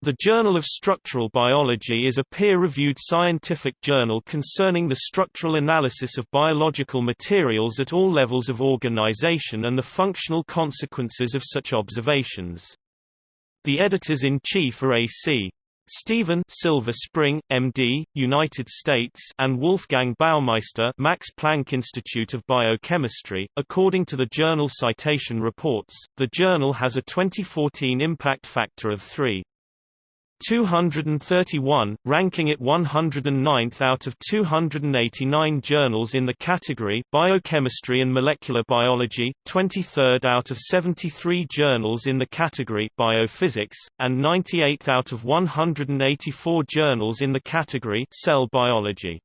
The Journal of Structural Biology is a peer-reviewed scientific journal concerning the structural analysis of biological materials at all levels of organization and the functional consequences of such observations. The editors-in-chief are A.C. Steven Silver Spring, MD, United States and Wolfgang Baumeister Max Planck Institute of Biochemistry. According to the journal Citation Reports, the journal has a 2014 impact factor of 3. 231, ranking it 109th out of 289 journals in the category Biochemistry and Molecular Biology, 23rd out of 73 journals in the category Biophysics, and 98th out of 184 journals in the category Cell Biology.